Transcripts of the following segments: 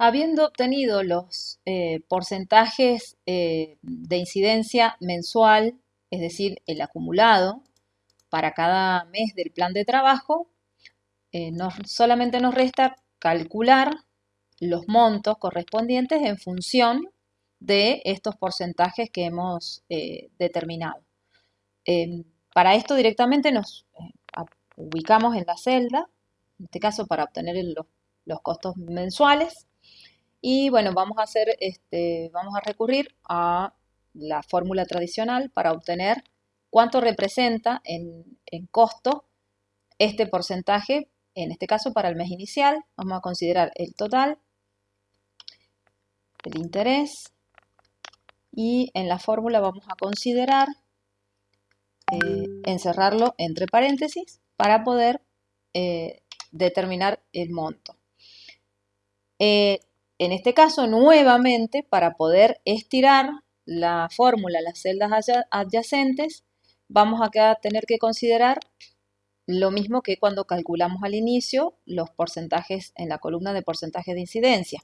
Habiendo obtenido los eh, porcentajes eh, de incidencia mensual, es decir, el acumulado para cada mes del plan de trabajo, eh, solamente nos resta calcular los montos correspondientes en función de estos porcentajes que hemos determinado. Em, para esto directamente nos ubicamos en la celda, en este caso para obtener los costos mensuales, y bueno, vamos a hacer, este, vamos a recurrir a la fórmula tradicional para obtener cuánto representa en, costo este porcentaje, en este caso para el mes inicial, vamos a considerar el total, el interés, y en la fórmula vamos a considerar eh, encerrarlo entre paréntesis para poder eh, determinar el monto. Eh, en este caso, nuevamente, para poder estirar la fórmula, las celdas adyacentes, vamos a tener que considerar lo mismo que cuando calculamos al inicio los porcentajes en la columna de porcentajes de incidencia,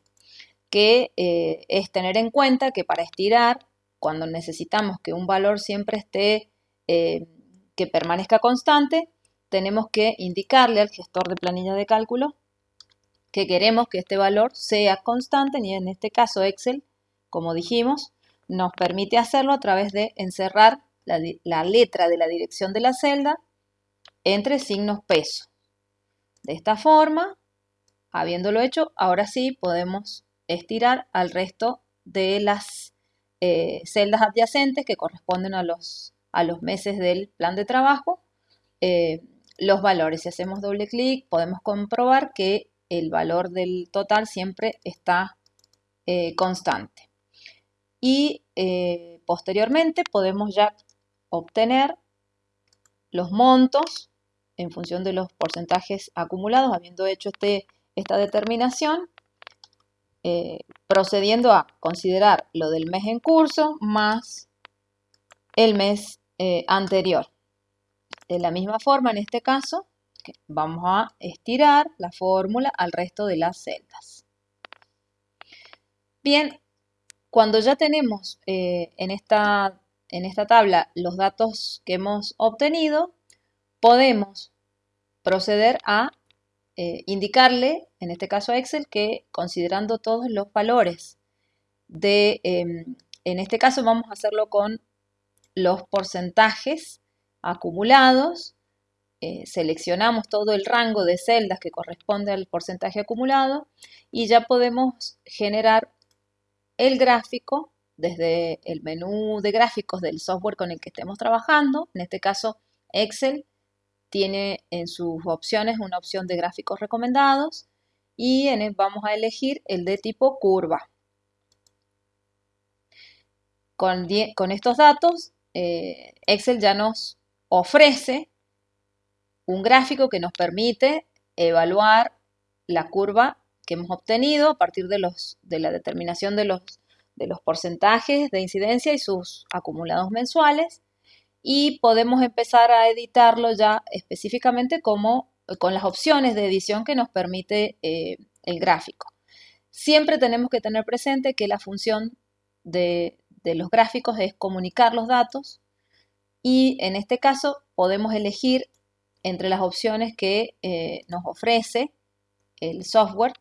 que eh, es tener en cuenta que para estirar, cuando necesitamos que un valor siempre esté, eh, que permanezca constante, tenemos que indicarle al gestor de planilla de cálculo que queremos que este valor sea constante y en este caso Excel, como dijimos, nos permite hacerlo a través de encerrar la, letra de la dirección de la celda entre signos peso. De esta forma, habiéndolo hecho, ahora sí podemos estirar al resto de las eh, celdas adyacentes que corresponden a los, a los meses del plan de trabajo. Eh, los valores, si hacemos doble clic, podemos comprobar que el valor del total siempre está eh, constante. Y eh, posteriormente podemos ya obtener los montos en función de los porcentajes acumulados, habiendo hecho este, esta determinación, eh, procediendo a considerar lo del mes en curso más el mes anterior. De la misma forma, en este caso, Vamos a estirar la fórmula al resto de las celdas. Bien, cuando ya tenemos eh, en, esta, en esta tabla los datos que hemos obtenido, podemos proceder a eh, indicarle, en este caso a Excel, que considerando todos los valores de, em, en este caso vamos a hacerlo con los porcentajes acumulados eh, seleccionamos todo el rango de celdas que corresponde al porcentaje acumulado y ya podemos generar el gráfico desde el menú de gráficos del software con el que estemos trabajando. En este caso, Excel tiene en sus opciones una opción de gráficos recomendados y en vamos a elegir el de tipo curva. Con, estos datos, eh, Excel ya nos ofrece un gráfico que nos permite evaluar la curva que hemos obtenido a partir de, los, de la determinación de los, de los porcentajes de incidencia y sus acumulados mensuales y podemos empezar a editarlo ya específicamente como con las opciones de edición que nos permite eh, el gráfico. Siempre tenemos que tener presente que la función de, de los gráficos es comunicar los datos y en este caso podemos elegir entre las opciones que eh, nos ofrece el software.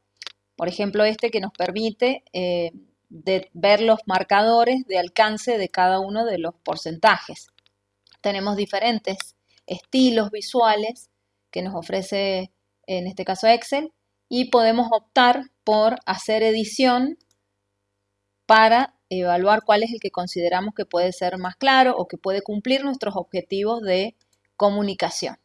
Por ejemplo, este que nos permite eh, ver los marcadores de alcance de cada uno de los porcentajes. Tenemos diferentes estilos visuales que nos ofrece en este caso Excel y podemos optar por hacer edición para evaluar cuál es el que consideramos que puede ser más claro o que puede cumplir nuestros objetivos de comunicación.